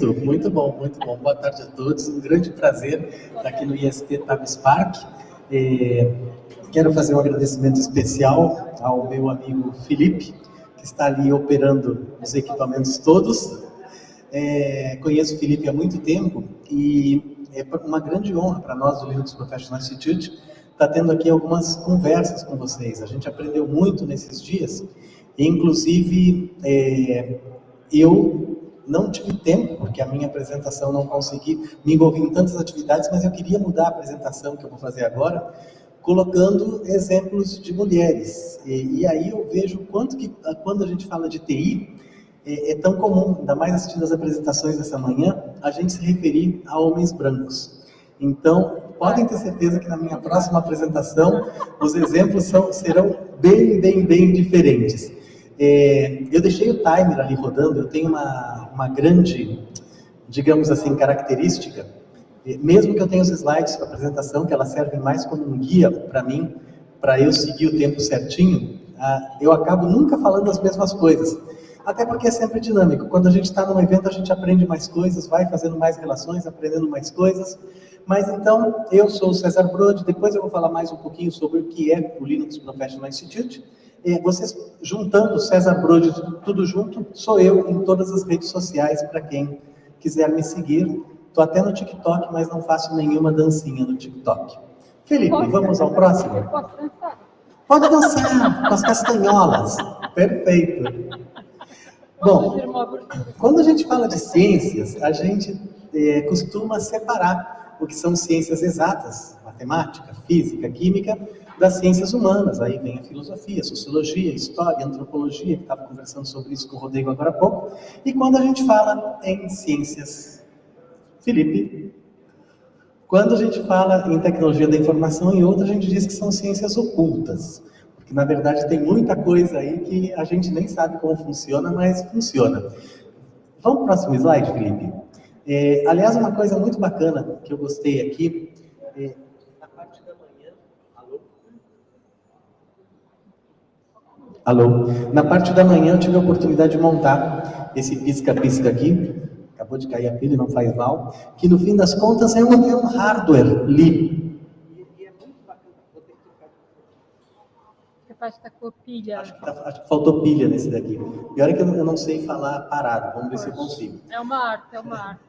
Isto, muito bom, muito bom. Boa tarde a todos. Um grande prazer estar aqui no IST Tabs Park. É, quero fazer um agradecimento especial ao meu amigo Felipe, que está ali operando os equipamentos todos. É, conheço o Felipe há muito tempo e é uma grande honra para nós do Linux Professional Institute estar tendo aqui algumas conversas com vocês. A gente aprendeu muito nesses dias, inclusive é, eu não tive tempo, porque a minha apresentação não consegui me envolver em tantas atividades, mas eu queria mudar a apresentação que eu vou fazer agora, colocando exemplos de mulheres. E, e aí eu vejo quanto que, quando a gente fala de TI, é, é, tão comum, ainda mais assistindo as apresentações dessa manhã, a gente se referir a homens brancos. Então, podem ter certeza que na minha próxima apresentação, os exemplos são, serão bem, bem, bem diferentes. É, eu deixei o timer ali rodando, eu tenho uma, uma grande, digamos assim, característica, mesmo que eu tenha os slides para apresentação, que elas servem mais como um guia para mim, para eu seguir o tempo certinho, ah, eu acabo nunca falando as mesmas coisas. Até porque é sempre dinâmico. Quando a gente está num evento, a gente aprende mais coisas, vai fazendo mais relações, aprendendo mais coisas. Mas então, eu sou o César Brode, depois eu vou falar mais um pouquinho sobre o que é o Linux Professional Institute, vocês juntando César Brode tudo junto, sou eu em todas as redes sociais para quem quiser me seguir. Estou até no TikTok, mas não faço nenhuma dancinha no TikTok. Felipe, Pode vamos ao próximo? dançar. Pode dançar com as castanholas. Perfeito. Bom, quando a gente fala de ciências, a gente é, costuma separar o que são ciências exatas, matemática, física, química, das ciências humanas. Aí vem a filosofia, a sociologia, a história, a antropologia, que estava conversando sobre isso com o Rodrigo agora há pouco. E quando a gente fala em ciências, Felipe, quando a gente fala em tecnologia da informação e outra, a gente diz que são ciências ocultas. Porque, na verdade, tem muita coisa aí que a gente nem sabe como funciona, mas funciona. Vamos para o próximo slide, Felipe? É, aliás, uma coisa muito bacana que eu gostei aqui, é, Alô? Na parte da manhã eu tive a oportunidade de montar esse pisca-pisca aqui, acabou de cair a pilha, não faz mal, que no fim das contas é um, é um hardware li. Está com pilha. Acho que, tá, acho que, faltou pilha nesse daqui. Pior é que eu, eu não sei falar parado, vamos ver se eu consigo. É uma arte, é uma arte.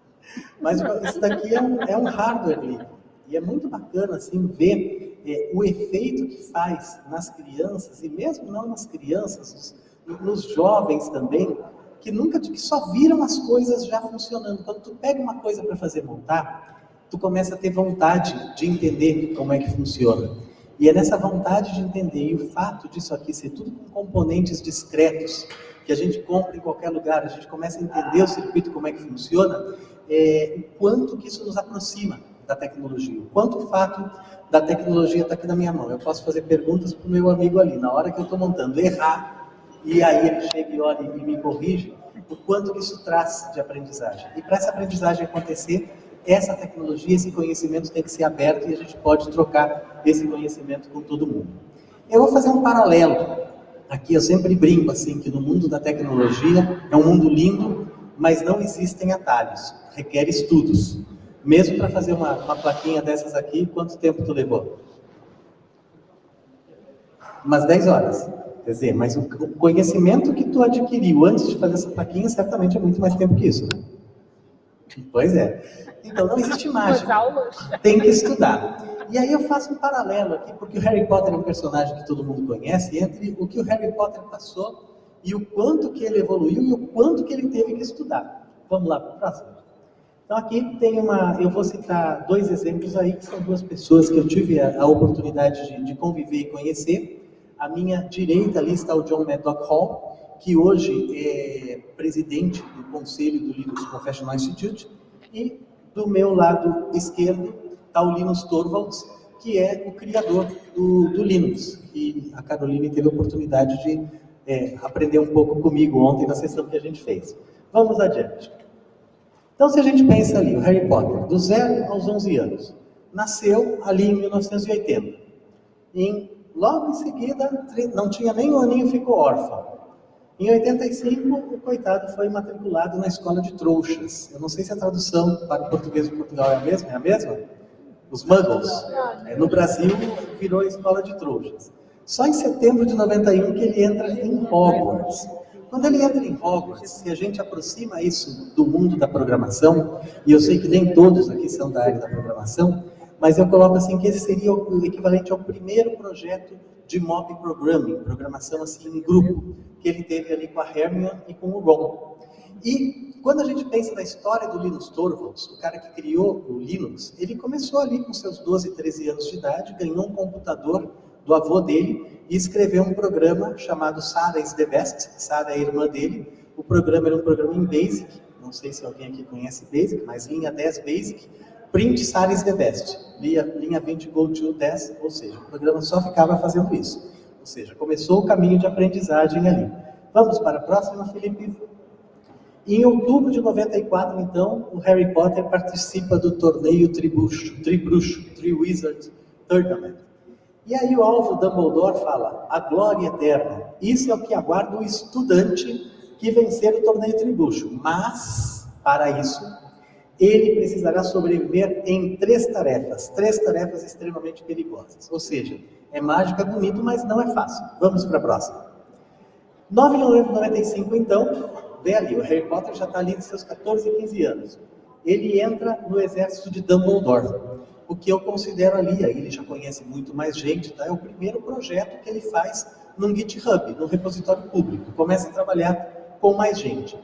Mas esse daqui é um, é um hardware li. E é muito bacana assim ver é, o efeito que faz nas crianças, e mesmo não nas crianças, nos, nos jovens também, que nunca que só viram as coisas já funcionando. Quando tu pega uma coisa para fazer montar, tu começa a ter vontade de entender como é que funciona. E é nessa vontade de entender, e o fato disso aqui ser tudo com componentes discretos, que a gente compra em qualquer lugar, a gente começa a entender o circuito, como é que funciona, é, o quanto que isso nos aproxima da tecnologia. O quanto o fato da tecnologia está aqui na minha mão. Eu posso fazer perguntas para o meu amigo ali. Na hora que eu estou montando, errar, e aí ele chega e olha e me corrige, o quanto que isso traz de aprendizagem. E para essa aprendizagem acontecer, essa tecnologia, esse conhecimento tem que ser aberto e a gente pode trocar esse conhecimento com todo mundo. Eu vou fazer um paralelo. Aqui eu sempre brinco assim, que no mundo da tecnologia é um mundo lindo, mas não existem atalhos, requer estudos. Mesmo para fazer uma, uma plaquinha dessas aqui, quanto tempo tu levou? Umas 10 horas. Quer dizer, mas o conhecimento que tu adquiriu antes de fazer essa plaquinha, certamente é muito mais tempo que isso. Né? Pois é. Então não existe mágica. Tem que estudar. E aí eu faço um paralelo aqui, porque o Harry Potter é um personagem que todo mundo conhece, entre o que o Harry Potter passou e o quanto que ele evoluiu e o quanto que ele teve que estudar. Vamos lá para o próximo. Então aqui tem uma, eu vou citar dois exemplos aí, que são duas pessoas que eu tive a, a oportunidade de, de, conviver e conhecer. A minha direita ali está o John Maddock Hall, que hoje é presidente do conselho do Linux Professional Institute, e do meu lado esquerdo está o Linus Torvalds, que é o criador do, do Linux, e a Caroline teve a oportunidade de é, aprender um pouco comigo ontem na sessão que a gente fez. Vamos adiante. Então, se a gente pensa ali, o Harry Potter, do 0 aos 11 anos, nasceu ali em 1980. E logo em seguida, não tinha nem um aninho, ficou órfão. Em 85, o coitado foi matriculado na escola de trouxas. Eu não sei se a tradução para o português de Portugal é a mesma, é a mesma? Os muggles. É, no Brasil, virou a escola de trouxas. Só em setembro de 91 que ele entra em Hogwarts. Quando ele entra em Hogwarts, se a gente aproxima isso do mundo da programação, e eu sei que nem todos aqui são da área da programação, mas eu coloco assim que esse seria o equivalente ao primeiro projeto de mob programming, programação assim em grupo, que ele teve ali com a Hermione e com o Ron. E quando a gente pensa na história do Linus Torvalds, o cara que criou o Linux, ele começou ali com seus 12, 13 anos de idade, ganhou um computador do avô dele e escreveu um programa chamado Sarah is the Best, Sarah é a irmã dele. O programa era um programa em Basic, não sei se alguém aqui conhece Basic, mas linha 10 Basic, print Sarah is the Best, linha, linha 20 go to 10, ou seja, o programa só ficava fazendo isso. Ou seja, começou o caminho de aprendizagem ali. Vamos para a próxima, Felipe? Em outubro de 94, então, o Harry Potter participa do torneio Tribruxo, Tribruxo, Triwizard Tournament. E aí o alvo Dumbledore fala, a glória eterna. Isso é o que aguarda o estudante que vencer o torneio Tribruxo. Mas, para isso, ele precisará sobreviver em três tarefas, três tarefas extremamente perigosas. Ou seja, é mágica bonito, mas não é fácil. Vamos para a próxima. 9 de novembro de 95, então, vê ali, o Harry Potter já está ali de seus 14 e 15 anos. Ele entra no exército de Dumbledore, o que eu considero ali, aí ele já conhece muito mais gente, tá? é o primeiro projeto que ele faz num GitHub, num repositório público, começa a trabalhar com mais gente.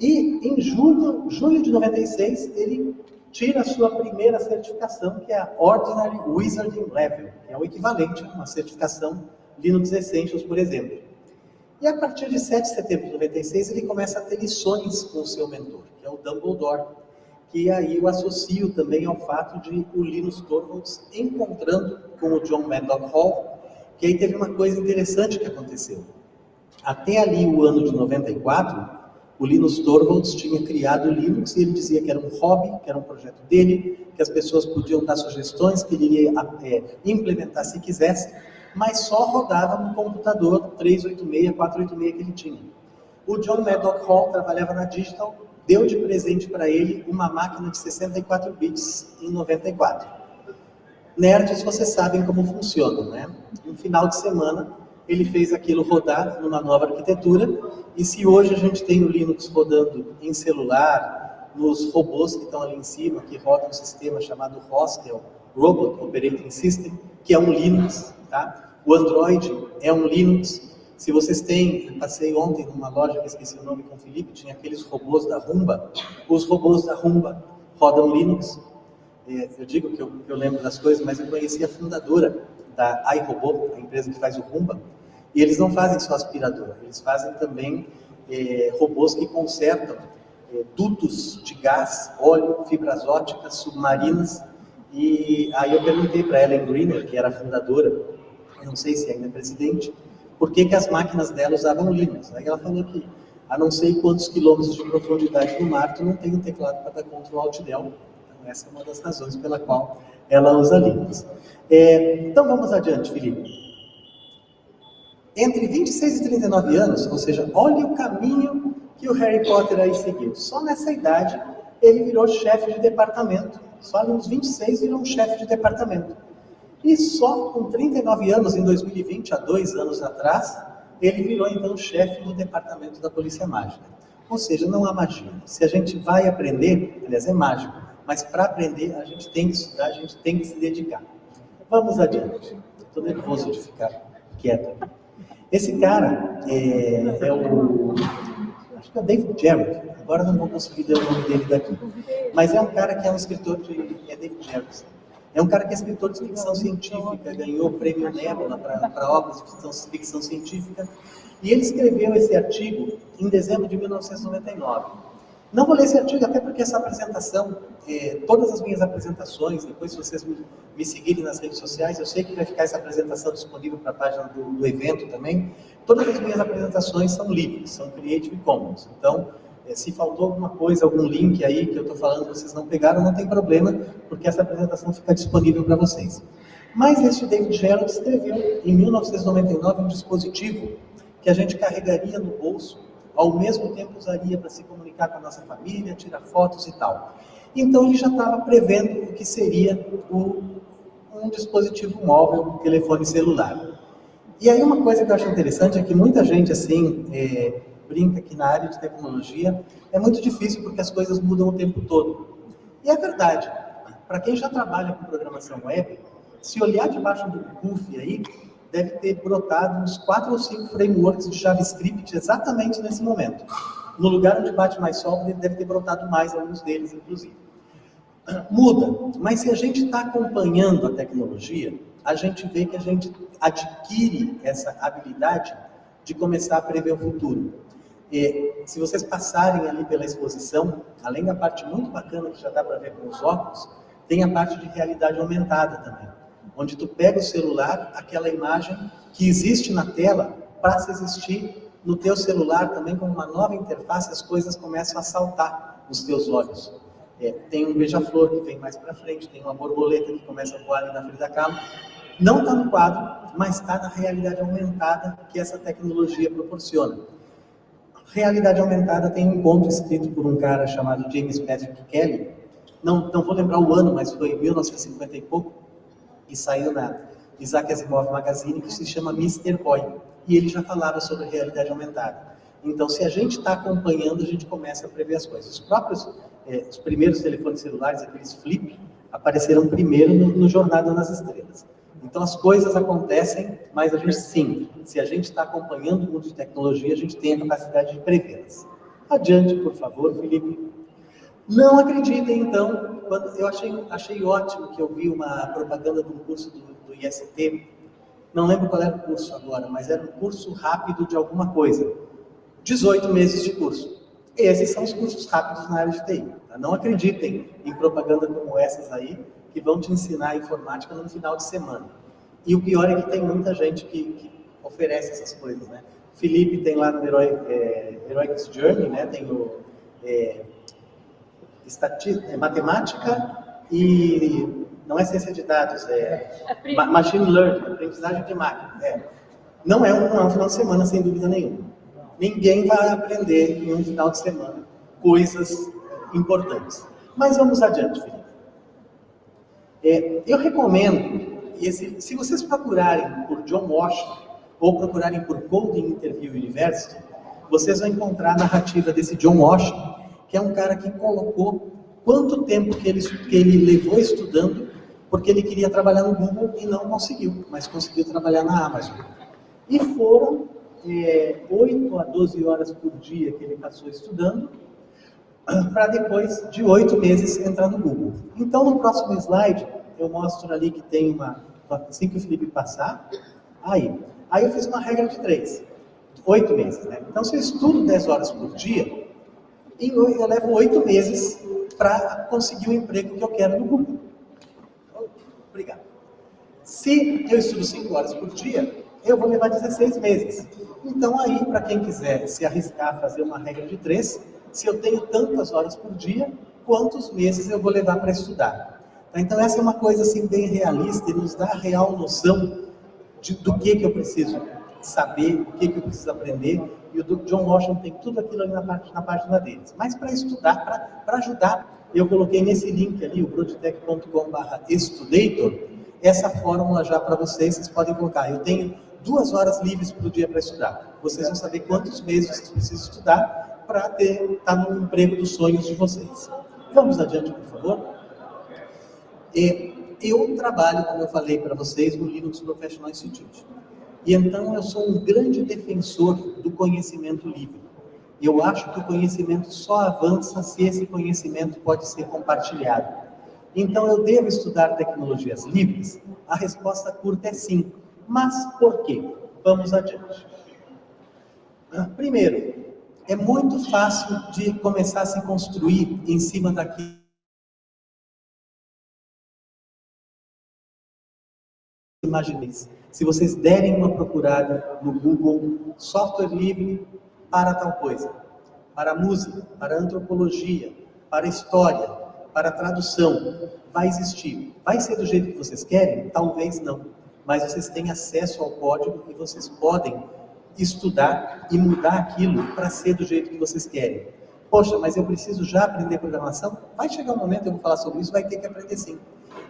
E em julho, julho de 96, ele tira a sua primeira certificação, que é a Ordinary Wizarding Level, que é o equivalente a uma certificação Linux Essentials, por exemplo. E a partir de 7 de setembro de 96, ele começa a ter lições com o seu mentor, que é o Dumbledore, que aí eu associo também ao fato de o Linus Torvalds encontrando com o John Maddock Hall, que aí teve uma coisa interessante que aconteceu. Até ali o ano de 94, o Linus Torvalds tinha criado o Linux e ele dizia que era um hobby, que era um projeto dele, que as pessoas podiam dar sugestões, que ele iria é, implementar se quisesse, mas só rodava no computador 386, 486 que ele tinha. O John Maddock Hall trabalhava na Digital, deu de presente para ele uma máquina de 64 bits em 94. Nerds, vocês sabem como funciona, né? No final de semana, ele fez aquilo rodar numa nova arquitetura, e se hoje a gente tem o Linux rodando em celular, nos robôs que estão ali em cima, que rodam um sistema chamado Hostel Robot Operating System, que é um Linux, tá? O Android é um Linux. Se vocês têm, passei ontem numa loja que esqueci o nome com o Felipe, tinha aqueles robôs da Rumba. Os robôs da Rumba rodam Linux. É, eu digo que eu, eu lembro das coisas, mas eu conheci a fundadora da iRobot, a empresa que faz o Rumba, e eles não fazem só aspirador, eles fazem também é, robôs que consertam é, dutos de gás, óleo, fibras óticas, submarinas. E aí eu perguntei para Ellen Greener, que era a fundadora, não sei se ainda é presidente, por que, que as máquinas dela usavam Linux. Aí ela falou que a não sei quantos quilômetros de profundidade no mar, tu não tem um teclado para dar no Alt Del. Então essa é uma das razões pela qual ela usa Linux. É, então vamos adiante, Felipe. Entre 26 e 39 anos, ou seja, olhe o caminho que o Harry Potter aí seguiu. Só nessa idade ele virou chefe de departamento. Só nos 26 virou um chefe de departamento. E só com 39 anos, em 2020, há dois anos atrás, ele virou então chefe do departamento da Polícia Mágica. Ou seja, não há magia. Se a gente vai aprender, aliás, é mágico, mas para aprender a gente tem que estudar, a gente tem que se dedicar. Vamos adiante. Estou nervoso de ficar quieto. Esse cara é, é o. Acho que é o David Jarrett. Agora não vou conseguir ler o nome dele daqui. Mas é um cara que é um escritor de. É David Jarrett. É um cara que é escritor de ficção científica, ganhou o prêmio Nebula para obras de ficção, ficção científica. E ele escreveu esse artigo em dezembro de 1999. Não vou ler esse artigo, até porque essa apresentação, é, todas as minhas apresentações, depois se vocês me, me, seguirem nas redes sociais, eu sei que vai ficar essa apresentação disponível para a página do, do, evento também. Todas as minhas apresentações são livres, são Creative Commons. Então, se faltou alguma coisa, algum link aí que eu estou falando vocês não pegaram, não tem problema, porque essa apresentação fica disponível para vocês. Mas este David Gerald escreveu, em 1999, um dispositivo que a gente carregaria no bolso, ao mesmo tempo usaria para se comunicar com a nossa família, tirar fotos e tal. Então ele já estava prevendo o que seria o, um dispositivo móvel, um telefone celular. E aí uma coisa que eu acho interessante é que muita gente assim é, brinca que na área de tecnologia é muito difícil porque as coisas mudam o tempo todo. E é verdade. Para quem já trabalha com programação web, se olhar debaixo do CUF aí, deve ter brotado uns quatro ou cinco frameworks de JavaScript exatamente nesse momento. No lugar onde bate mais sol, deve ter brotado mais alguns deles, inclusive. Muda, mas se a gente está acompanhando a tecnologia, a gente vê que a gente adquire essa habilidade de começar a prever o futuro. E, se vocês passarem ali pela exposição, além da parte muito bacana que já dá para ver com os óculos, tem a parte de realidade aumentada também onde tu pega o celular, aquela imagem que existe na tela, passa a existir no teu celular também como uma nova interface, as coisas começam a saltar nos teus olhos. É, tem um beija-flor que vem mais para frente, tem uma borboleta que começa a voar ali na frente da cama. Não está no quadro, mas está na realidade aumentada que essa tecnologia proporciona. Realidade aumentada tem um conto escrito por um cara chamado James Patrick Kelly. Não, não vou lembrar o ano, mas foi em 1950 e pouco e saiu na Isaac Asimov Magazine, que se chama Mr. Boy. E ele já falava sobre realidade aumentada. Então, se a gente está acompanhando, a gente começa a prever as coisas. Os próprios, eh, os primeiros telefones celulares, aqueles flip, apareceram primeiro no, no Jornada nas Estrelas. Então, as coisas acontecem, mas a gente, sim, se a gente está acompanhando o mundo de tecnologia, a gente tem a capacidade de prevê-las. Adiante, por favor, Felipe. Não acreditem, então, quando eu achei, achei ótimo que eu vi uma propaganda de um curso do, do IST, não lembro qual era o curso agora, mas era um curso rápido de alguma coisa. 18 meses de curso. Esses são os cursos rápidos na área de TI. Tá? Não acreditem em propaganda como essas aí, que vão te ensinar informática no final de semana. E o pior é que tem muita gente que, que oferece essas coisas, né? Felipe tem lá no Heroic, é, Heroic Journey, né? Tem o... É, é matemática e não é ciência de dados, é, é machine learning, aprendizagem de máquina. É. Não, é um, não é um final de semana, sem dúvida nenhuma. Ninguém vai aprender em um final de semana coisas importantes. Mas vamos adiante, Felipe. É, eu recomendo, se vocês procurarem por John Washington ou procurarem por Coding Interview University, vocês vão encontrar a narrativa desse John Washington, que é um cara que colocou quanto tempo que ele, que ele levou estudando, porque ele queria trabalhar no Google e não conseguiu, mas conseguiu trabalhar na Amazon. E foram é, 8 a 12 horas por dia que ele passou estudando, para depois de oito meses entrar no Google. Então, no próximo slide, eu mostro ali que tem uma, assim que o Felipe passar, aí, aí eu fiz uma regra de três, oito meses, né? Então, se eu estudo 10 horas por dia, eu levo oito meses para conseguir o emprego que eu quero no Google. Obrigado. Se eu estudo cinco horas por dia, eu vou levar 16 meses. Então aí, para quem quiser se arriscar a fazer uma regra de três, se eu tenho tantas horas por dia, quantos meses eu vou levar para estudar? Então essa é uma coisa assim bem realista e nos dá a real noção de, do que, que eu preciso saber, o que, que eu preciso aprender e o John Washington tem tudo aquilo ali na, na página deles. Mas para estudar, para ajudar, eu coloquei nesse link ali, o broadtech.com.br estudator, essa fórmula já para vocês, vocês podem colocar. Eu tenho duas horas livres por dia para estudar. Vocês vão saber quantos meses vocês precisam estudar para estar tá no emprego dos sonhos de vocês. Vamos adiante, por favor. E eu trabalho, como eu falei para vocês, no Linux Professional Institute. E então eu sou um grande defensor do conhecimento livre. Eu acho que o conhecimento só avança se esse conhecimento pode ser compartilhado. Então eu devo estudar tecnologias livres? A resposta curta é sim. Mas por quê? Vamos adiante. Ah, primeiro, é muito fácil de começar a se construir em cima daquilo imagineis. Se vocês derem uma procurada no Google, software livre para tal coisa, para música, para antropologia, para história, para tradução, vai existir. Vai ser do jeito que vocês querem? Talvez não. Mas vocês têm acesso ao código e vocês podem estudar e mudar aquilo para ser do jeito que vocês querem. Poxa, mas eu preciso já aprender programação? Vai chegar um momento, eu vou falar sobre isso, vai ter que aprender sim.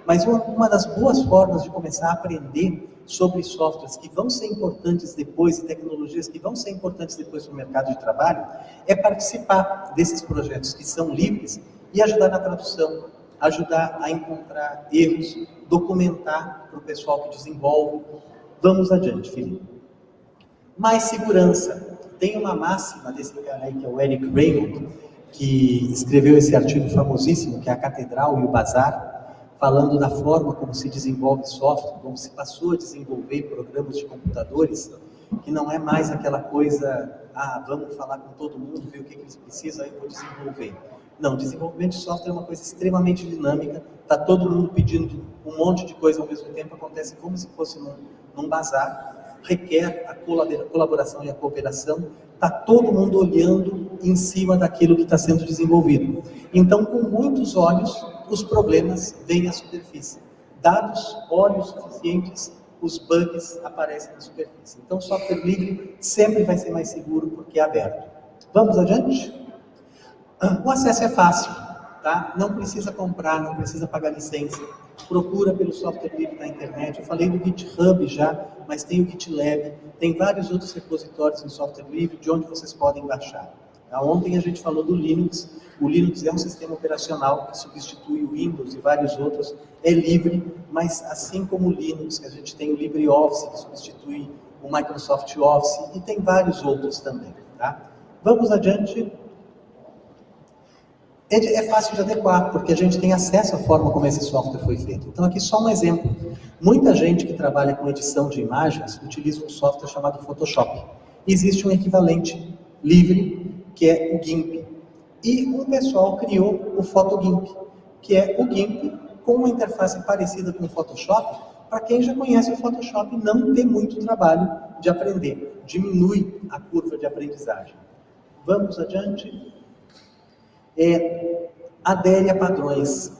Mas uma, uma das boas formas de começar a aprender sobre softwares que vão ser importantes depois e tecnologias que vão ser importantes depois para o mercado de trabalho é participar desses projetos que são livres e ajudar na tradução, ajudar a encontrar erros, documentar para o pessoal que desenvolve. Vamos adiante, Felipe. Mais segurança. Tem uma máxima desse cara aí, que é o Eric Raymond, que escreveu esse artigo famosíssimo, que é a Catedral e o Bazar, falando da forma como se desenvolve software, como se passou a desenvolver programas de computadores, que não é mais aquela coisa, ah, vamos falar com todo mundo, ver o que, eles precisam, aí vou desenvolver. Não, desenvolvimento de software é uma coisa extremamente dinâmica, está todo mundo pedindo um monte de coisa ao mesmo tempo, acontece como se fosse num, num bazar, requer a colaboração e a cooperação, está todo mundo olhando em cima daquilo que está sendo desenvolvido. Então, com muitos olhos, os problemas vêm à superfície. Dados, olhos suficientes, os bugs aparecem na superfície. Então, software livre sempre vai ser mais seguro porque é aberto. Vamos adiante? O acesso é fácil, tá? Não precisa comprar, não precisa pagar licença. Procura pelo software livre na internet. Eu falei do GitHub já, mas tem o GitLab, tem vários outros repositórios em software livre de onde vocês podem baixar. Tá? Ontem a gente falou do Linux. O Linux é um sistema operacional que substitui o Windows e vários outros. É livre, mas assim como o Linux, a gente tem o LibreOffice, que substitui o Microsoft Office, e tem vários outros também. Tá? Vamos adiante. É, é fácil de adequar, porque a gente tem acesso à forma como esse software foi feito. Então aqui só um exemplo. Muita gente que trabalha com edição de imagens utiliza um software chamado Photoshop. Existe um equivalente livre, que é o GIMP. E um pessoal criou o PhotoGIMP, que é o GIMP com uma interface parecida com o Photoshop, para quem já conhece o Photoshop não ter muito trabalho de aprender. Diminui a curva de aprendizagem. Vamos adiante é, adere a padrões.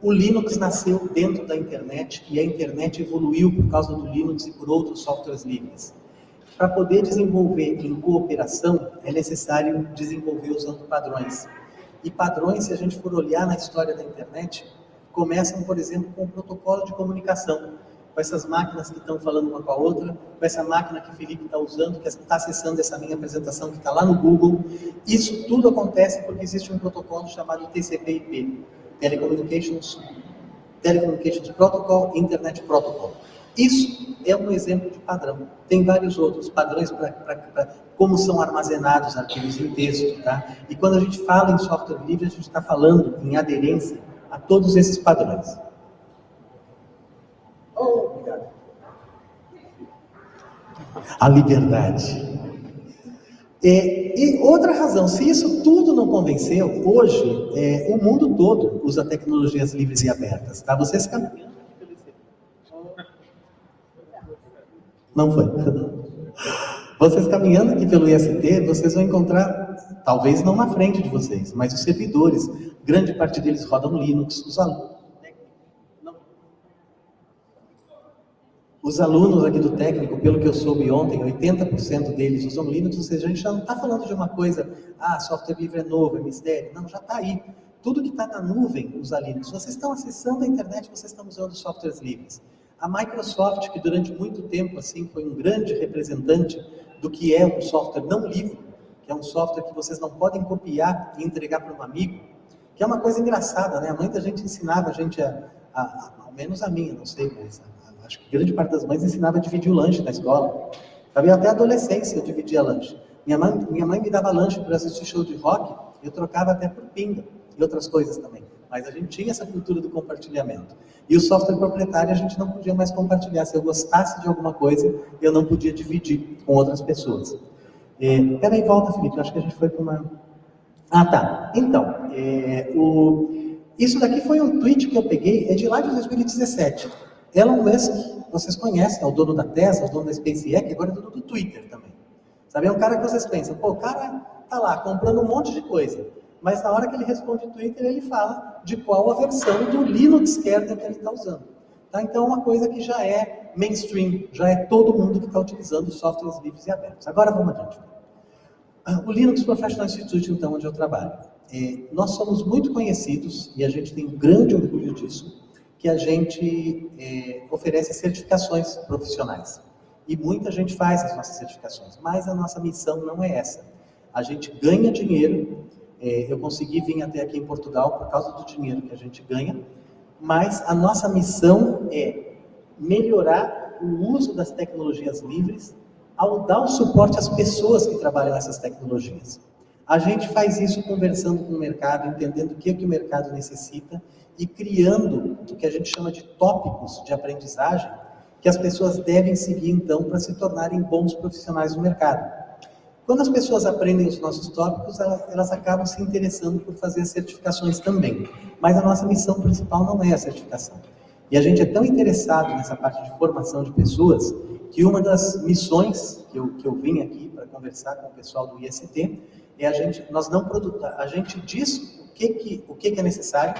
O Linux nasceu dentro da internet e a internet evoluiu por causa do Linux e por outros softwares livres. Para poder desenvolver em cooperação, é necessário desenvolver usando padrões. E padrões, se a gente for olhar na história da internet, começam, por exemplo, com o protocolo de comunicação com essas máquinas que estão falando uma com a outra, com essa máquina que o Felipe está usando, que está acessando essa minha apresentação que está lá no Google. Isso tudo acontece porque existe um protocolo chamado TCP/IP, Telecommunications, Telecommunications Protocol, Internet Protocol. Isso é um exemplo de padrão. Tem vários outros padrões para como são armazenados arquivos em texto. Tá? E quando a gente fala em software livre, a gente está falando em aderência a todos esses padrões. A liberdade. É, e outra razão, se isso tudo não convenceu, hoje é, o mundo todo usa tecnologias livres e abertas. Tá? Vocês caminhando Não foi. Vocês caminhando aqui pelo IST, vocês vão encontrar, talvez não na frente de vocês, mas os servidores, grande parte deles rodam Linux, os alunos Os alunos aqui do técnico, pelo que eu soube ontem, 80% deles usam Linux, ou seja, a gente já não está falando de uma coisa, ah, software livre é novo, é mistério. Não, já está aí. Tudo que está na nuvem usa Linux. Vocês estão acessando a internet, vocês estão usando softwares livres. A Microsoft, que durante muito tempo assim foi um grande representante do que é um software não livre, que é um software que vocês não podem copiar e entregar para um amigo, que é uma coisa engraçada, né? Muita gente ensinava a gente a, a, a ao menos a minha, não sei, mas acho que grande parte das mães ensinava a dividir o lanche na escola. Sabe, até a adolescência eu dividia lanche. Minha mãe, minha mãe me dava lanche para assistir show de rock, eu trocava até por pinga e outras coisas também. Mas a gente tinha essa cultura do compartilhamento. E o software proprietário a gente não podia mais compartilhar. Se eu gostasse de alguma coisa, eu não podia dividir com outras pessoas. É, peraí, volta, Felipe. acho que a gente foi para uma... Ah, tá. Então, é, o... isso daqui foi um tweet que eu peguei, é de lá de 2017. Elon Musk, vocês conhecem, é o dono da Tesla, o dono da SpaceX, agora é dono do Twitter também. Sabe, é um cara que vocês pensam, pô, o cara tá lá comprando um monte de coisa, mas na hora que ele responde Twitter, ele fala de qual a versão do Linux kernel que ele está usando. Tá? Então é uma coisa que já é mainstream, já é todo mundo que está utilizando softwares livres e abertos. Agora vamos adiante. Ah, o Linux Professional Institute, então, onde eu trabalho. É, nós somos muito conhecidos, e a gente tem um grande orgulho disso, que a gente é, oferece certificações profissionais. E muita gente faz as nossas certificações, mas a nossa missão não é essa. A gente ganha dinheiro, é, eu consegui vir até aqui em Portugal por causa do dinheiro que a gente ganha, mas a nossa missão é melhorar o uso das tecnologias livres ao dar o suporte às pessoas que trabalham nessas tecnologias. A gente faz isso conversando com o mercado, entendendo o que, é que o mercado necessita e criando o que a gente chama de tópicos de aprendizagem que as pessoas devem seguir, então, para se tornarem bons profissionais no mercado. Quando as pessoas aprendem os nossos tópicos, elas, elas acabam se interessando por fazer as certificações também. Mas a nossa missão principal não é a certificação. E a gente é tão interessado nessa parte de formação de pessoas que uma das missões que eu, que eu vim aqui para conversar com o pessoal do IST é a gente, nós não produzimos, a gente diz o que, que, o que, que é necessário,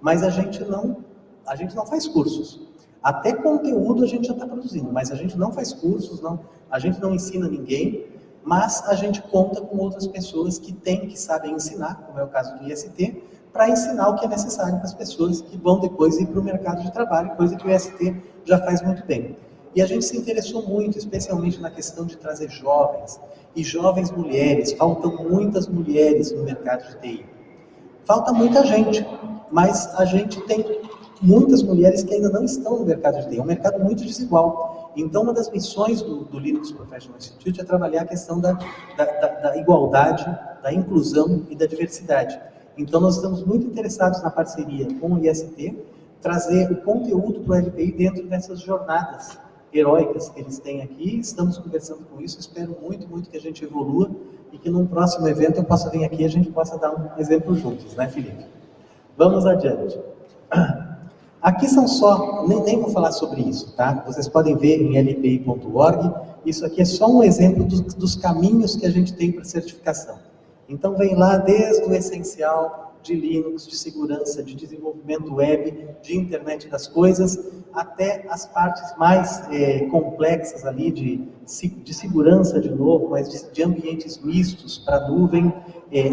mas a gente não, a gente não faz cursos. Até conteúdo a gente já está produzindo, mas a gente não faz cursos, não, a gente não ensina ninguém, mas a gente conta com outras pessoas que têm, que sabem ensinar, como é o caso do IST, para ensinar o que é necessário para as pessoas que vão depois ir para o mercado de trabalho, coisa que o IST já faz muito bem. E a gente se interessou muito, especialmente na questão de trazer jovens, e jovens mulheres, faltam muitas mulheres no mercado de TI. Falta muita gente, mas a gente tem muitas mulheres que ainda não estão no mercado de TI, é um mercado muito desigual. Então, uma das missões do, do Linux Professional Institute é trabalhar a questão da, da, da, da igualdade, da inclusão e da diversidade. Então, nós estamos muito interessados na parceria com o IST, trazer o conteúdo para o LPI dentro dessas jornadas heróicas que eles têm aqui. Estamos conversando com isso, espero muito, muito que a gente evolua e que num próximo evento eu possa vir aqui e a gente possa dar um exemplo juntos, né, Felipe? Vamos adiante. Aqui são só, nem, nem vou falar sobre isso, tá? Vocês podem ver em lpi.org, isso aqui é só um exemplo dos, dos caminhos que a gente tem para certificação. Então vem lá desde o essencial de Linux, de segurança, de desenvolvimento web, de internet das coisas, até as partes mais é, complexas ali de, de segurança de novo, mas de, de ambientes mistos para nuvem, é,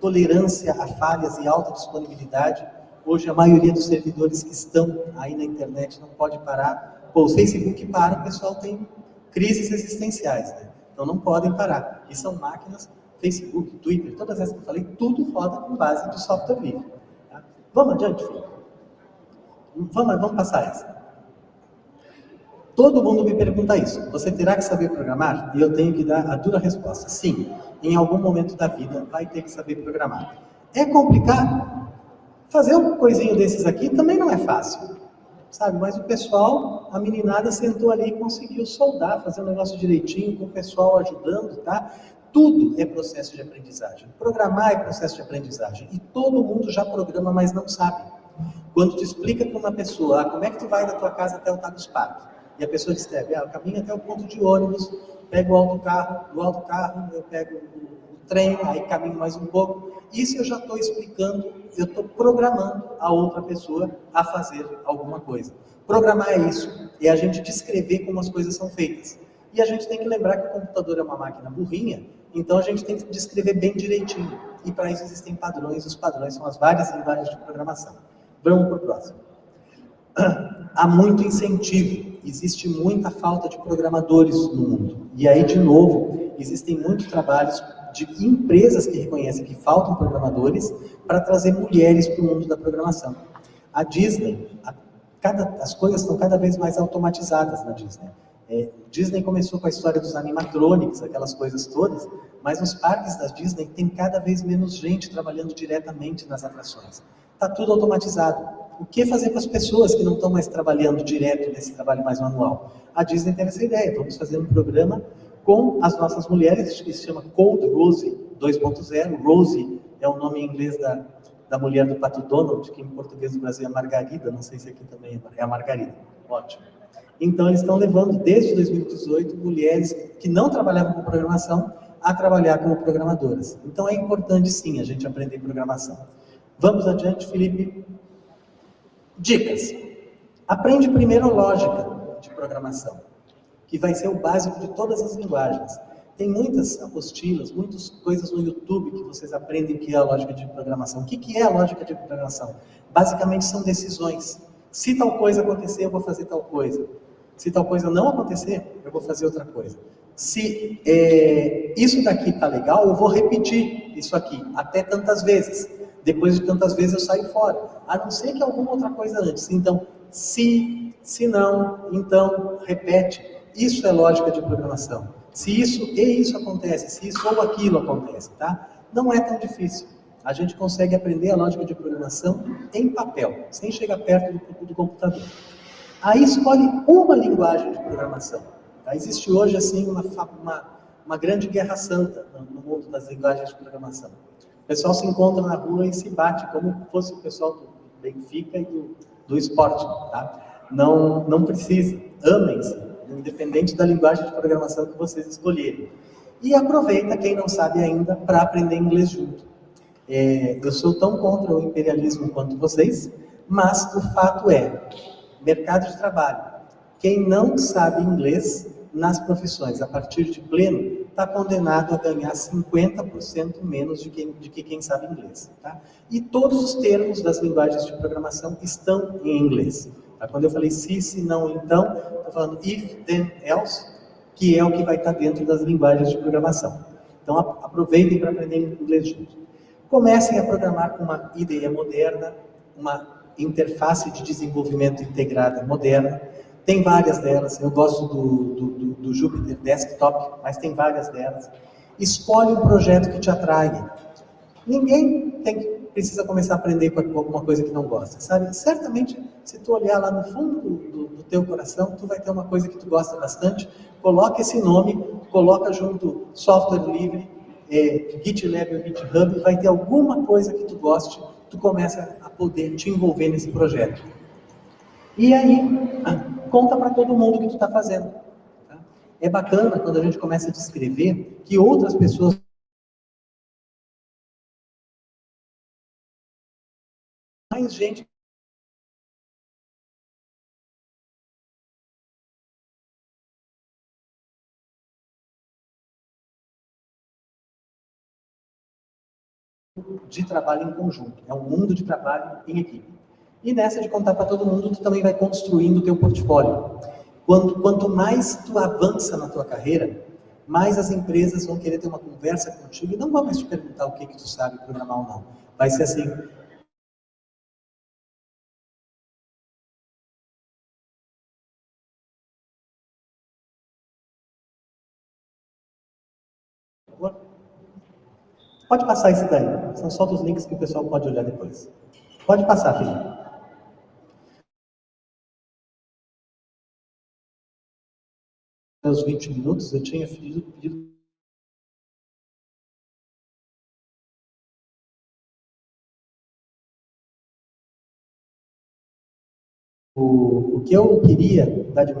tolerância a falhas e alta disponibilidade. Hoje a maioria dos servidores que estão aí na internet não pode parar. Pô, o Facebook para, o pessoal tem crises existenciais, né? então não podem parar. E são máquinas Facebook, Twitter, todas essas que eu falei, tudo roda com base de software livre. Tá? Vamos adiante, filho? Vamos, vamos passar essa. Todo mundo me pergunta isso. Você terá que saber programar? E eu tenho que dar a dura resposta. Sim, em algum momento da vida vai ter que saber programar. É complicado? Fazer um coisinho desses aqui também não é fácil. Sabe, mas o pessoal, a meninada sentou ali e conseguiu soldar, fazer o negócio direitinho, com o pessoal ajudando, tá? Tudo é processo de aprendizagem. Programar é processo de aprendizagem. E todo mundo já programa, mas não sabe. Quando tu explica para uma pessoa, ah, como é que tu vai da tua casa até o Tagus Park? E a pessoa descreve, ah, eu caminho até o ponto de ônibus, pego o autocarro, do autocarro eu pego o trem, aí caminho mais um pouco. Isso eu já estou explicando, eu estou programando a outra pessoa a fazer alguma coisa. Programar é isso, é a gente descrever como as coisas são feitas. E a gente tem que lembrar que o computador é uma máquina burrinha, então a gente tem que descrever bem direitinho. E para isso existem padrões, os padrões são as várias linguagens de programação. Vamos para o próximo. Há muito incentivo, existe muita falta de programadores no mundo. E aí, de novo, existem muitos trabalhos de empresas que reconhecem que faltam programadores para trazer mulheres para o mundo da programação. A Disney, a, cada, as coisas estão cada vez mais automatizadas na Disney. É, Disney começou com a história dos animatronics, aquelas coisas todas, mas nos parques da Disney tem cada vez menos gente trabalhando diretamente nas atrações. Está tudo automatizado. O que fazer com as pessoas que não estão mais trabalhando direto nesse trabalho mais manual? A Disney teve essa ideia, vamos fazer um programa com as nossas mulheres, que se chama Cold Rose 2.0. Rose é o nome em inglês da, da mulher do Pato Donald, que em português do Brasil é Margarida, não sei se aqui também é a Margarida. Ótimo. Então, eles estão levando, desde 2018, mulheres que não trabalhavam com programação a trabalhar como programadoras. Então, é importante, sim, a gente aprender programação. Vamos adiante, Felipe. Dicas. Aprende primeiro lógica. de programação, que vai ser o básico de todas as linguagens. Tem muitas apostilas, muitas coisas no YouTube que vocês aprendem o que é a lógica de programação. O que é a lógica de programação? Basicamente são decisões. Se tal coisa acontecer, eu vou fazer tal coisa. Se tal coisa não acontecer, eu vou fazer outra coisa. Se é, isso daqui está legal, eu vou repetir isso aqui até tantas vezes. Depois de tantas vezes eu saio fora. A não ser que alguma outra coisa antes. Então, se, se não, então, repete. Isso é lógica de programação. Se isso e isso acontece, se isso ou aquilo acontece, tá? Não é tão difícil. A gente consegue aprender a lógica de programação em papel, sem chegar perto do, do computador. Aí escolhe uma linguagem de programação. Tá? Existe hoje, assim, uma, uma, uma grande guerra santa no mundo das linguagens de programação. O pessoal se encontra na rua e se bate como fosse o pessoal do Benfica e do, do esporte, tá? Não, não precisa. Amem-se independente da linguagem de programação que vocês escolherem. E aproveita, quem não sabe ainda, para aprender inglês junto. É, eu sou tão contra o imperialismo quanto vocês, mas o fato é, mercado de trabalho, quem não sabe inglês nas profissões a partir de pleno, está condenado a ganhar 50% menos de, quem, de que quem sabe inglês. Tá? E todos os termos das linguagens de programação estão em inglês. Tá? Quando eu falei se, se, não, então, estou falando if, then, else, que é o que vai estar dentro das linguagens de programação. Então, aproveitem para aprender inglês junto. Comecem a programar com uma IDE moderna, uma interface de desenvolvimento integrada moderna. Tem várias delas, eu gosto do, do, do, do Jupyter Desktop, mas tem várias delas. Escolhe um projeto que te atrai. Ninguém tem precisa começar a aprender com alguma coisa que não gosta, sabe? Certamente, se tu olhar lá no fundo do, do teu coração, tu vai ter uma coisa que tu gosta bastante, coloca esse nome, coloca junto software livre, é, GitLab ou GitHub, vai ter alguma coisa que tu goste, tu começa a poder te envolver nesse projeto. E aí, conta para todo mundo o que tu está fazendo. Tá? É bacana quando a gente começa a descrever que outras pessoas mais gente de trabalho em conjunto, é um mundo de trabalho em equipe. E nessa de contar para todo mundo, tu também vai construindo o teu portfólio. Quanto, quanto mais tu avança na tua carreira, mais as empresas vão querer ter uma conversa contigo e não vão mais te perguntar o que, que tu sabe programar ou não. Vai ser assim, Pode passar esse daí. São só dos links que o pessoal pode olhar depois. Pode passar, Felipe. Os 20 minutos, eu tinha pedido, pedido O, o que eu queria dar de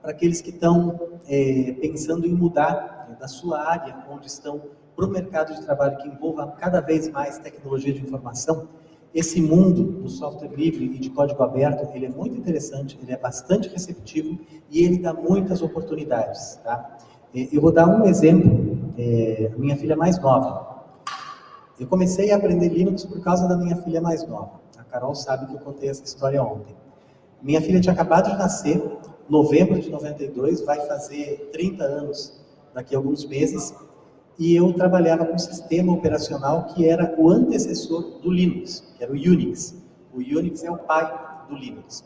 para aqueles que estão é, pensando em mudar né, da sua área, onde estão, para o mercado de trabalho que envolva cada vez mais tecnologia de informação, esse mundo do software livre e de código aberto, ele é muito interessante, ele é bastante receptivo e ele dá muitas oportunidades. Tá? É, eu vou dar um exemplo, é, minha filha mais nova. Eu comecei a aprender Linux por causa da minha filha mais nova. A Carol sabe que eu contei essa história ontem. Minha filha tinha acabado de nascer, novembro de 92, vai fazer 30 anos daqui a alguns meses, e eu trabalhava com um sistema operacional que era o antecessor do Linux, que era o Unix. O Unix é o pai do Linux.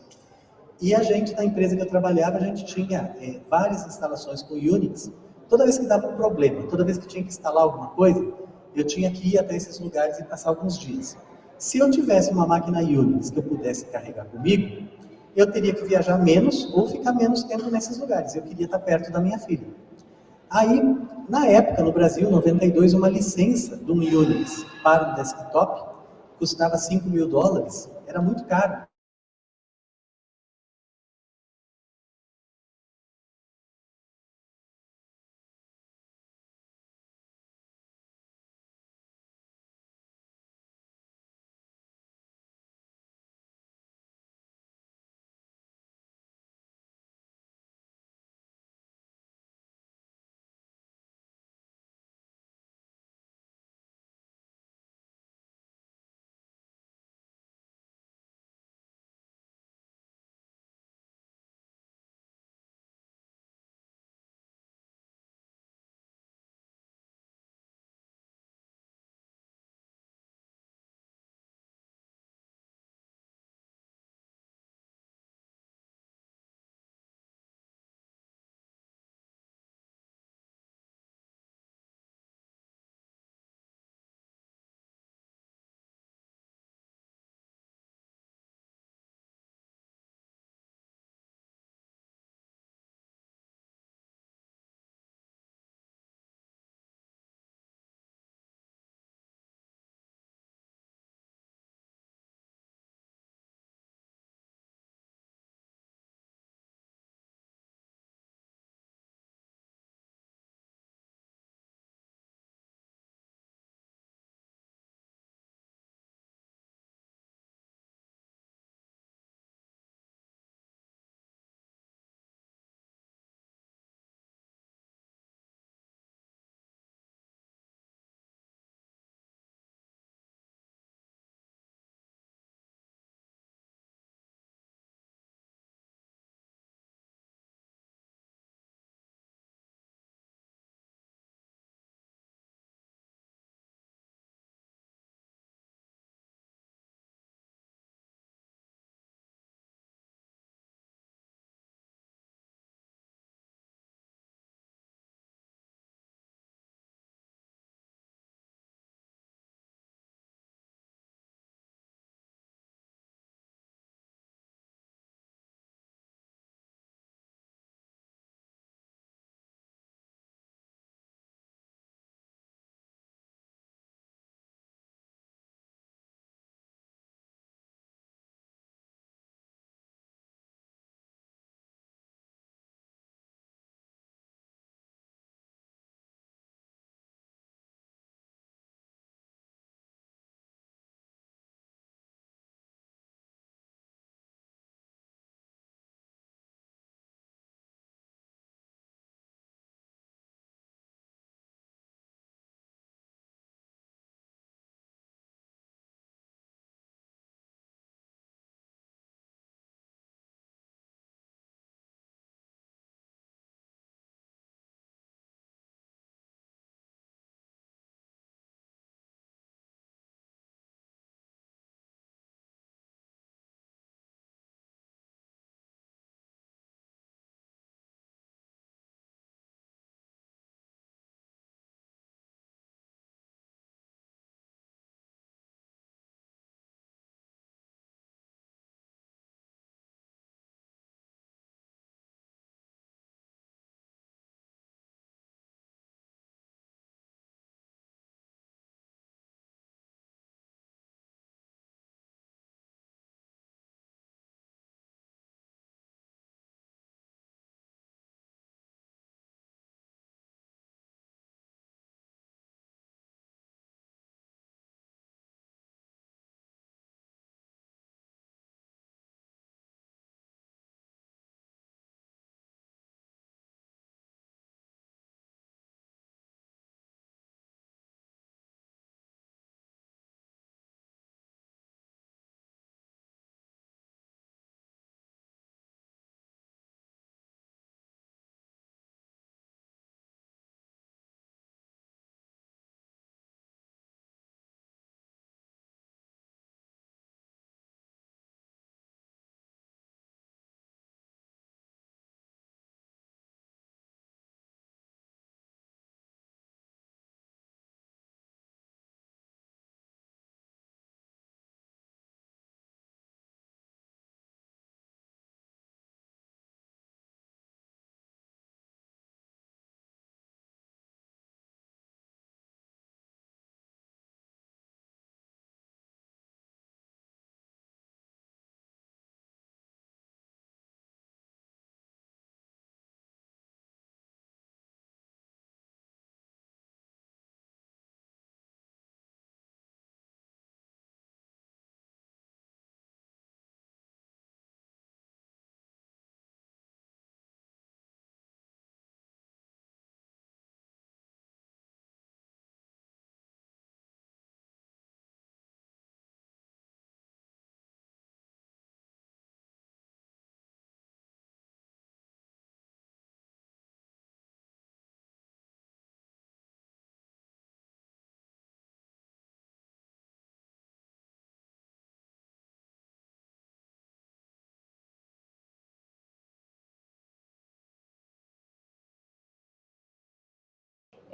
E a gente, na empresa que eu trabalhava, a gente tinha é, várias instalações com Unix. Toda vez que dava um problema, toda vez que tinha que instalar alguma coisa, eu tinha que ir até esses lugares e passar alguns dias. Se eu tivesse uma máquina Unix que eu pudesse carregar comigo, eu teria que viajar menos ou ficar menos tempo nesses lugares. Eu queria estar perto da minha filha. Aí, na época, no Brasil, 92, uma licença um Unix para o desktop custava 5 mil dólares. Era muito caro.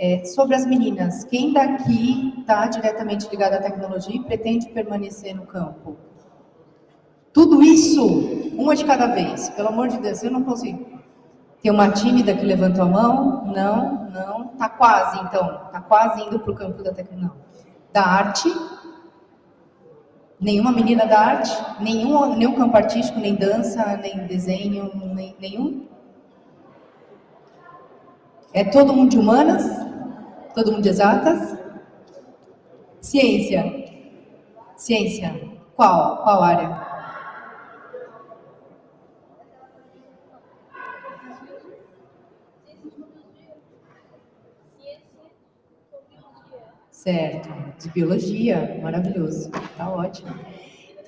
É, sobre as meninas, quem daqui está diretamente ligado à tecnologia e pretende permanecer no campo? Tudo isso, uma de cada vez. Pelo amor de Deus, eu não consigo. Tem uma tímida que levantou a mão? Não, não. Tá quase, então. Tá quase indo para o campo da tecnologia. Da arte? Nenhuma menina da arte? Nenhum, nenhum campo artístico, nem dança, nem desenho, nem, nenhum? É todo mundo de humanas? Todo mundo de exatas? Ciência. Ciência. Qual? Qual área? Certo, de biologia, maravilhoso, tá ótimo.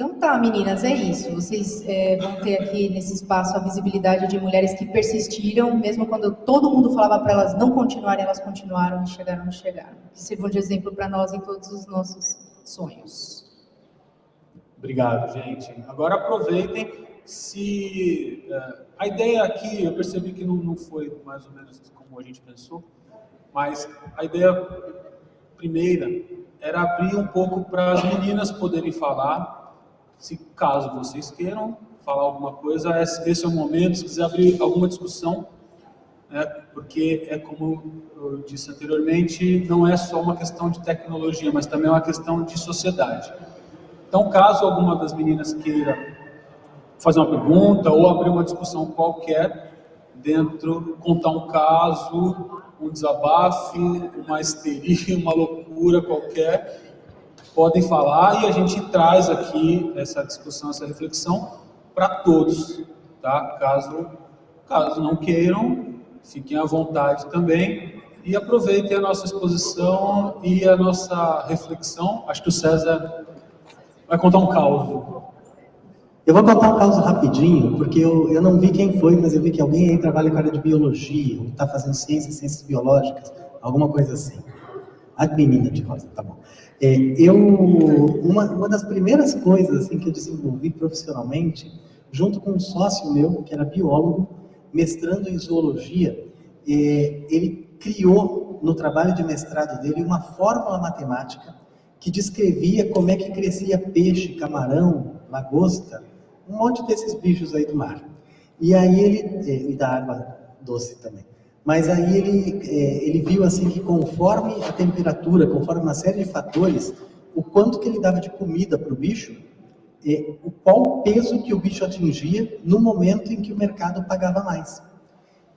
Então tá, meninas, é isso. Vocês é, vão ter aqui nesse espaço a visibilidade de mulheres que persistiram, mesmo quando todo mundo falava para elas não continuarem, elas continuaram e chegaram e chegaram. Que sirvam de exemplo para nós em todos os nossos sonhos. Obrigado, gente. Agora aproveitem se... Uh, a ideia aqui, eu percebi que não, não foi mais ou menos como a gente pensou, mas a ideia primeira era abrir um pouco para as meninas poderem falar, se caso vocês queiram falar alguma coisa, esse é o momento, se quiser abrir alguma discussão, né, porque é como eu disse anteriormente, não é só uma questão de tecnologia, mas também é uma questão de sociedade. Então, caso alguma das meninas queira fazer uma pergunta ou abrir uma discussão qualquer, dentro, contar um caso, um desabafo, uma histeria, uma loucura qualquer, podem falar e a gente traz aqui essa discussão, essa reflexão para todos, tá? Caso, caso não queiram, fiquem à vontade também e aproveitem a nossa exposição e a nossa reflexão. Acho que o César vai contar um caos. Eu vou contar um caso rapidinho, porque eu, eu não vi quem foi, mas eu vi que alguém aí trabalha com a área de biologia, ou está fazendo ciências, ciências biológicas, alguma coisa assim. A menina de rosa, tá bom. É, eu, uma, uma das primeiras coisas assim, que eu desenvolvi profissionalmente, junto com um sócio meu, que era biólogo, mestrando em zoologia, é, ele criou no trabalho de mestrado dele uma fórmula matemática que descrevia como é que crescia peixe, camarão, lagosta, um monte desses bichos aí do mar. E aí ele, é, e da água doce também. Mas aí ele, é, ele viu assim que conforme a temperatura, conforme uma série de fatores, o quanto que ele dava de comida para o bicho, é, o qual o peso que o bicho atingia no momento em que o mercado pagava mais.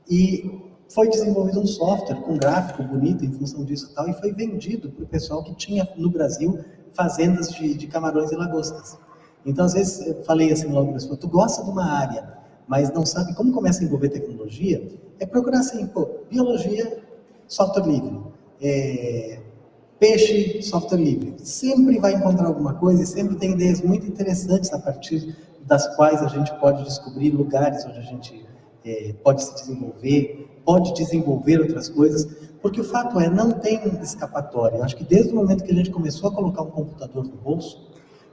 E foi desenvolvido um software com gráfico bonito em função disso e tal, e foi vendido para o pessoal que tinha no Brasil fazendas de, de camarões e lagostas. Então, às vezes, eu falei assim logo para tu gosta de uma área, mas não sabe como começa a envolver tecnologia, é procurar assim, pô, biologia, software livre, é, peixe, software livre. Sempre vai encontrar alguma coisa e sempre tem ideias muito interessantes a partir das quais a gente pode descobrir lugares onde a gente é, pode se desenvolver, pode desenvolver outras coisas, porque o fato é, não tem escapatória. Eu acho que desde o momento que a gente começou a colocar um computador no bolso,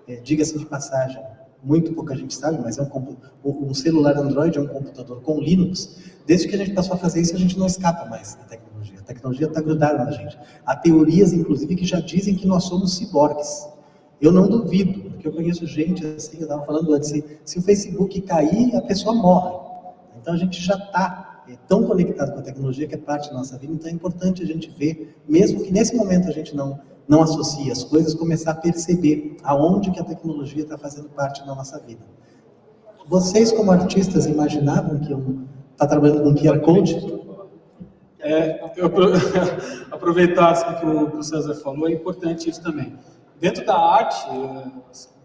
é, diga-se de passagem, muito pouca gente sabe, mas é um, um, celular Android é um computador com Linux. Desde que a gente passou a fazer isso, a gente não escapa mais da tecnologia. A tecnologia está grudada na gente. Há teorias, inclusive, que já dizem que nós somos ciborgues. Eu não duvido, porque eu conheço gente, assim, eu estava falando antes, se, se o Facebook cair, a pessoa morre. Então a gente já está é, tão conectado com a tecnologia que é parte da nossa vida, então é importante a gente ver, mesmo que nesse momento a gente não não associa as coisas, começar a perceber aonde que a tecnologia está fazendo parte da nossa vida. Vocês, como artistas, imaginavam que eu estar tá trabalhando com QR Code? É, eu aproveitar assim, que o, que o César falou, é importante isso também. Dentro da arte, é,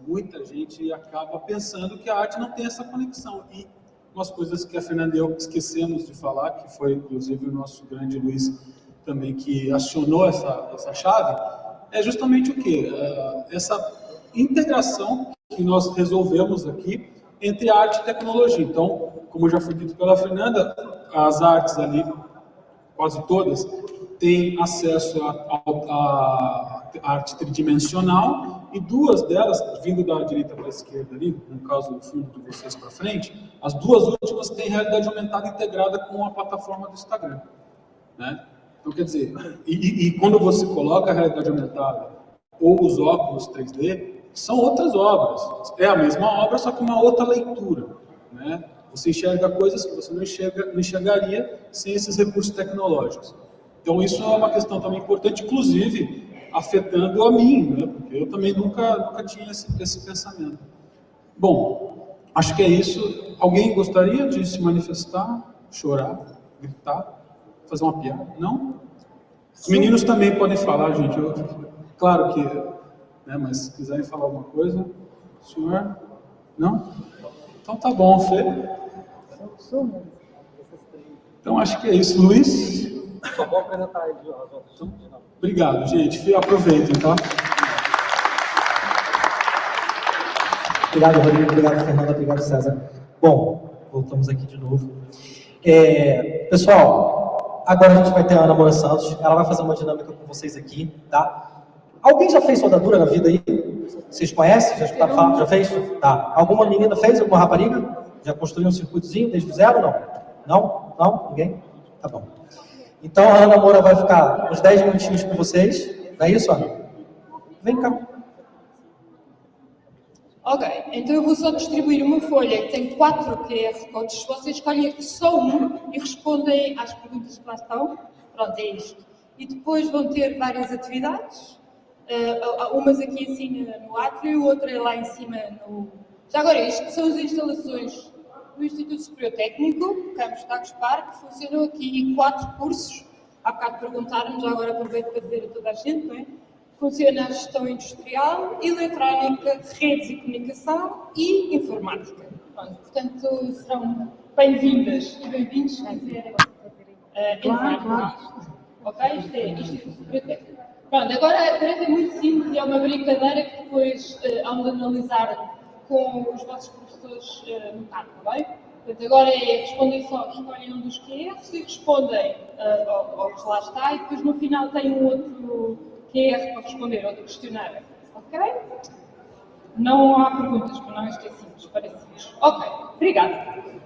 muita gente acaba pensando que a arte não tem essa conexão. E umas coisas que a Fernanda e eu esquecemos de falar, que foi inclusive o nosso grande Luiz também que acionou essa, essa chave, é justamente o que? É, essa integração que nós resolvemos aqui entre arte e tecnologia. Então, como já foi dito pela Fernanda, as artes ali, quase todas, têm acesso à arte tridimensional e duas delas, vindo da direita para a esquerda ali, no caso do fundo de vocês para frente, as duas últimas têm realidade aumentada integrada com a plataforma do Instagram. Né? Então, quer dizer, e, e, quando você coloca a realidade aumentada ou os óculos 3D, são outras obras. É a mesma obra, só que uma outra leitura. Né? Você enxerga coisas que você não, enxerga, não enxergaria sem esses recursos tecnológicos. Então, isso é uma questão também importante, inclusive afetando a mim, né? porque eu também nunca, nunca tinha esse, esse pensamento. Bom, acho que é isso. Alguém gostaria de se manifestar, chorar, gritar, fazer uma piada? Não? Os meninos também podem falar, gente. Eu, claro que, né, mas se quiserem falar alguma coisa, senhor? Não? Então tá bom, Fê. Então acho que é isso. Luiz? Só vou apresentar de então, Obrigado, gente. Fê, aproveitem, tá? Obrigado, Rodrigo. Obrigado, Fernanda. Obrigado, César. Bom, voltamos aqui de novo. É, pessoal, agora a gente vai ter a Ana Moura Santos. Ela vai fazer uma dinâmica com vocês aqui, tá? Alguém já fez soldadura na vida aí? Vocês conhecem? Já escutaram falar? Já fez? Tá. Alguma menina fez? Alguma rapariga? Já construiu um circuitozinho desde o zero? Não? Não? Não? Ninguém? Tá bom. Então a Ana Moura vai ficar uns 10 minutinhos com vocês. Não é isso, Ana? Vem cá. Ok, então eu vou só distribuir uma folha que tem quatro QR Codes. Vocês escolhem só um e respondem às perguntas que lá estão. Pronto, é isto. E depois vão ter várias atividades. Uh, umas aqui assim no átrio, outra lá em cima no... Já agora, isto são as instalações do Instituto Superior Técnico, Campos Tagos Parque, funcionam aqui quatro cursos. Há bocado perguntaram-me, já agora aproveito para dizer a toda a gente, não é? Funciona a gestão industrial, eletrónica, redes e comunicação e informática. Pronto, portanto, serão bem-vindas e bem-vindos a uh, entrar claro, Ok? Isto é Técnico. Pronto, agora a tarefa é muito simples e é uma brincadeira que depois uh, hão de analisar com os vossos professores uh, no carro, está bem? Portanto, agora é respondem só, escolhem um dos QRs e respondem uh, ao, ao que lá está e depois no final tem um outro QR para responder, outro questionário. Ok? Não há perguntas, para não esquecermos, parecidos. Ok, obrigada.